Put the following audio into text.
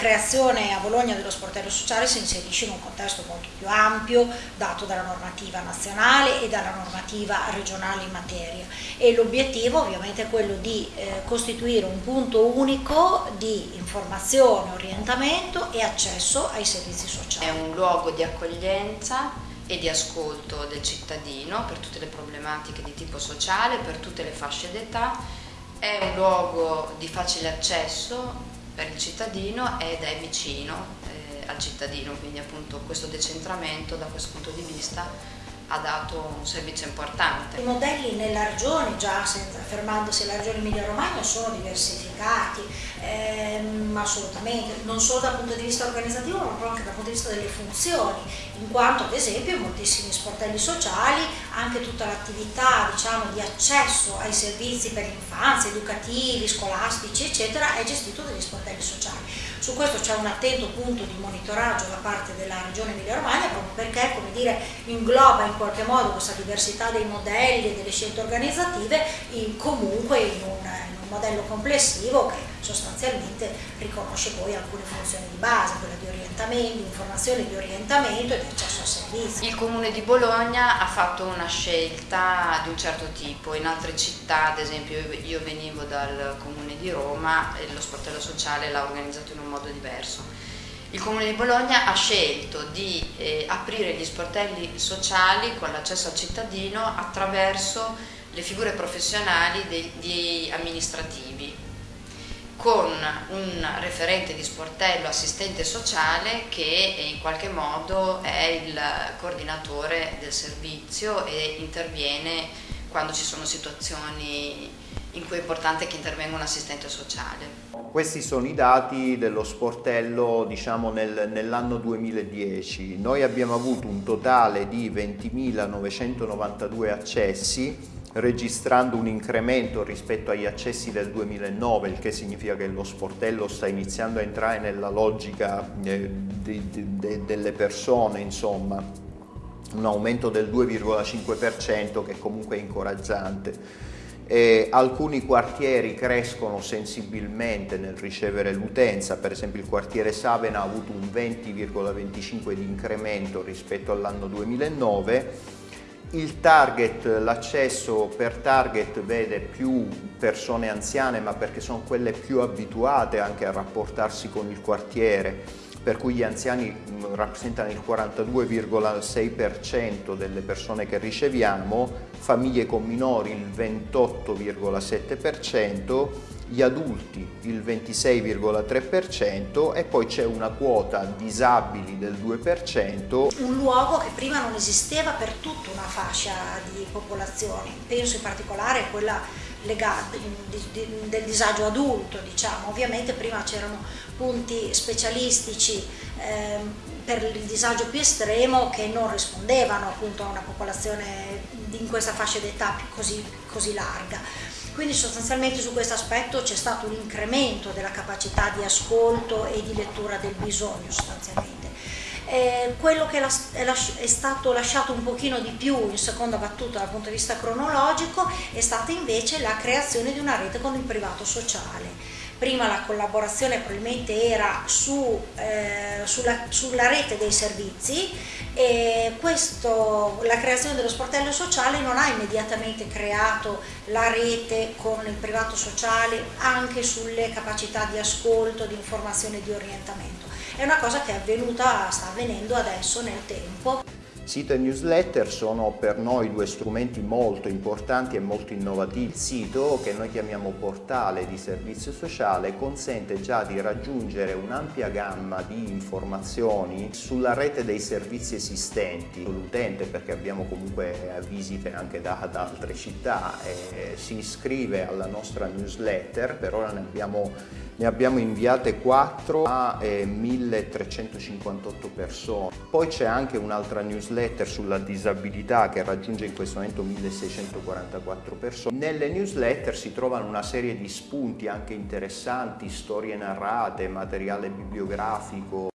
creazione a Bologna dello sportello sociale si inserisce in un contesto molto più ampio dato dalla normativa nazionale e dalla normativa regionale in materia e l'obiettivo ovviamente è quello di eh, costituire un punto unico di informazione, orientamento e accesso ai servizi sociali. È un luogo di accoglienza e di ascolto del cittadino per tutte le problematiche di tipo sociale, per tutte le fasce d'età, è un luogo di facile accesso per il cittadino ed è vicino eh, al cittadino, quindi appunto questo decentramento da questo punto di vista ha dato un servizio importante. I modelli nella regione, già fermandosi alla regione Emilia-Romagna, sono diversificati, ehm, assolutamente, non solo dal punto di vista organizzativo ma anche dal punto di vista delle funzioni, in quanto ad esempio moltissimi sportelli sociali anche tutta l'attività diciamo, di accesso ai servizi per l'infanzia, educativi, scolastici eccetera è gestito dagli sportelli sociali. Su questo c'è un attento punto di monitoraggio da parte della Regione Emilia-Romagna proprio perché come dire, ingloba in qualche modo questa diversità dei modelli e delle scelte organizzative in, comunque in un, in un modello complessivo che sostanzialmente riconosce poi alcune funzioni di base, quella di orientamento, informazione di orientamento e di accesso a servizi. Il Comune di Bologna ha fatto una scelta di un certo tipo, in altre città, ad esempio io venivo dal Comune di Roma e lo sportello sociale l'ha organizzato in un modo diverso. Il Comune di Bologna ha scelto di eh, aprire gli sportelli sociali con l'accesso al cittadino attraverso le figure professionali degli amministrativi, con un referente di sportello assistente sociale che in qualche modo è il coordinatore del servizio e interviene quando ci sono situazioni in cui è importante che intervenga un assistente sociale. Questi sono i dati dello sportello diciamo, nel, nell'anno 2010. Noi abbiamo avuto un totale di 20.992 accessi registrando un incremento rispetto agli accessi del 2009, il che significa che lo sportello sta iniziando a entrare nella logica eh, de, de, delle persone, insomma, un aumento del 2,5% che comunque è incoraggiante. E alcuni quartieri crescono sensibilmente nel ricevere l'utenza, per esempio il quartiere Savena ha avuto un 20,25 di incremento rispetto all'anno 2009 il target, l'accesso per target vede più persone anziane ma perché sono quelle più abituate anche a rapportarsi con il quartiere per cui gli anziani mm, rappresentano il 42,6% delle persone che riceviamo, famiglie con minori il 28,7%, gli adulti il 26,3% e poi c'è una quota disabili del 2%. Un luogo che prima non esisteva per tutta una fascia di popolazione, penso in particolare a quella legata del disagio adulto, diciamo. Ovviamente prima c'erano punti specialistici eh, per il disagio più estremo che non rispondevano appunto a una popolazione in questa fascia d'età così, così larga. Quindi sostanzialmente su questo aspetto c'è stato un incremento della capacità di ascolto e di lettura del bisogno sostanzialmente. Eh, quello che è stato lasciato un pochino di più in seconda battuta dal punto di vista cronologico è stata invece la creazione di una rete con il privato sociale prima la collaborazione probabilmente era su, eh, sulla, sulla, rete dei servizi e questo, la creazione dello sportello sociale non ha immediatamente creato la rete con il privato sociale anche sulle capacità di ascolto, di informazione e di orientamento. È una cosa che è avvenuta, sta avvenendo adesso nel tempo. Sito e newsletter sono per noi due strumenti molto importanti e molto innovativi. Il sito, che noi chiamiamo portale di servizio sociale, consente già di raggiungere un'ampia gamma di informazioni sulla rete dei servizi esistenti. L'utente, perché abbiamo comunque visite anche da, da altre città, si iscrive alla nostra newsletter, per ora ne abbiamo ne abbiamo inviate 4 a eh, 1358 persone. Poi c'è anche un'altra newsletter sulla disabilità che raggiunge in questo momento 1644 persone. Nelle newsletter si trovano una serie di spunti anche interessanti, storie narrate, materiale bibliografico,